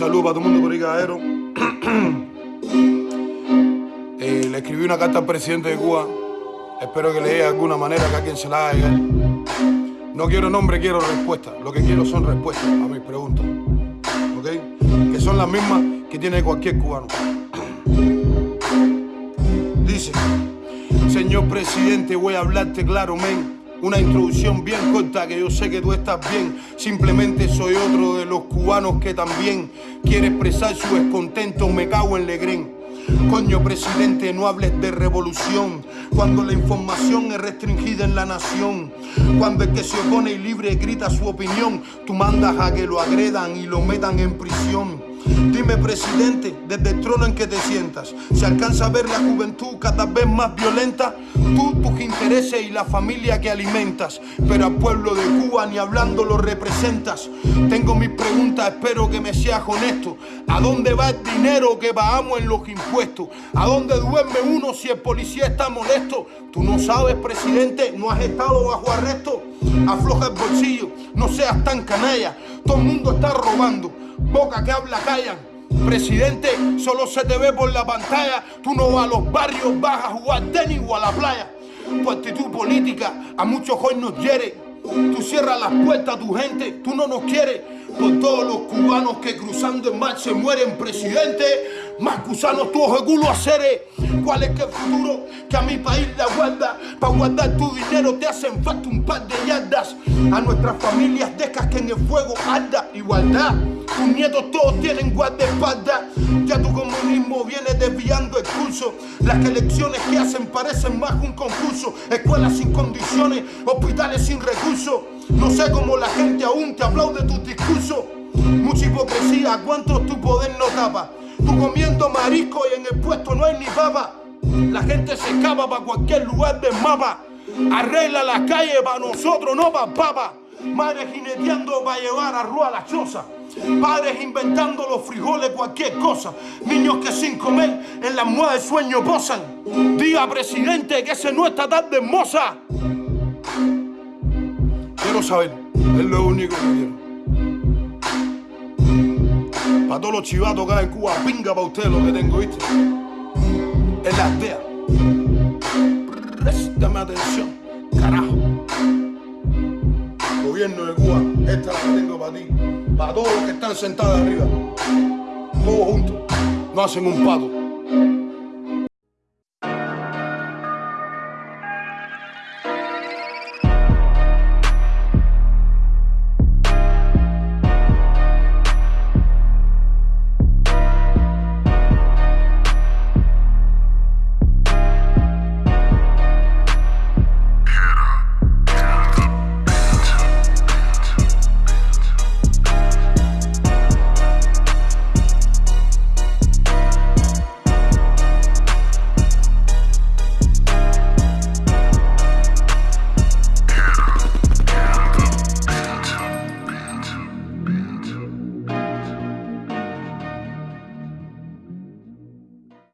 saludo para todo el mundo por. Eh, le escribí una carta al presidente de Cuba. Espero que le dé de alguna manera que a quien se la haga llegar. No quiero nombre, quiero respuesta. Lo que quiero son respuestas a mis preguntas. ¿Ok? Que son las mismas que tiene cualquier cubano. Dice, señor presidente, voy a hablarte claro, men. Una introducción bien corta que yo sé que tú estás bien. Simplemente soy otro de los cubanos que también quiere expresar su descontento. Me cago en Legrén. Coño, presidente, no hables de revolución cuando la información es restringida en la nación. Cuando el que se opone y libre grita su opinión, tú mandas a que lo agredan y lo metan en prisión. Dime, presidente, desde el trono en que te sientas, ¿se alcanza a ver la juventud cada vez más violenta? Tú, tus intereses y la familia que alimentas, pero al pueblo de Cuba ni hablando lo representas. Tengo mis preguntas, espero que me seas honesto. ¿A dónde va el dinero que pagamos en los impuestos? ¿A dónde duerme uno si el policía está molesto? Tú no sabes, presidente, no has estado bajo arresto. Afloja el bolsillo, no seas tan canalla. Todo el mundo está robando boca que habla callan. Presidente, solo se te ve por la pantalla. Tú no vas a los barrios, vas a jugar tenis o a la playa. Tu actitud política a muchos hoy nos hiere. Tú cierras las puertas a tu gente, tú no nos quieres. Por todos los cubanos que cruzando en mar se mueren, presidente. Más gusanos tu ojo culo hacer. ¿Cuál es que el futuro que a mi país le aguarda? Para guardar tu dinero te hacen falta un par de yardas. A nuestras familias dejas que en el fuego arda igualdad. Tus nietos todos tienen guardaespaldas. Ya tu comunismo viene desviando el curso. Las elecciones que hacen parecen más un concurso. Escuelas sin condiciones, hospitales sin recursos. No sé cómo la gente aún te aplaude tus discursos. Mucha hipocresía, ¿cuántos tu poder no tapa? Tú comiendo marisco y en el puesto no hay ni papa. La gente se escapa para cualquier lugar del mapa. Arregla las calles para nosotros, no para papa. Madres jineteando para llevar a rúa la choza. Padres inventando los frijoles, cualquier cosa. Niños que sin comer en la almohada de sueño posan. Diga, presidente, que ese no está tan hermosa. Quiero saber, es lo único que quiero. Para todos los chivatos hay en Cuba, pinga para ustedes lo que tengo, ¿viste? Es la aldea. Préstame atención, carajo. Gobierno de Cuba, esta la tengo para ti. Para todos los que están sentados arriba. Todos juntos. No hacen un pato.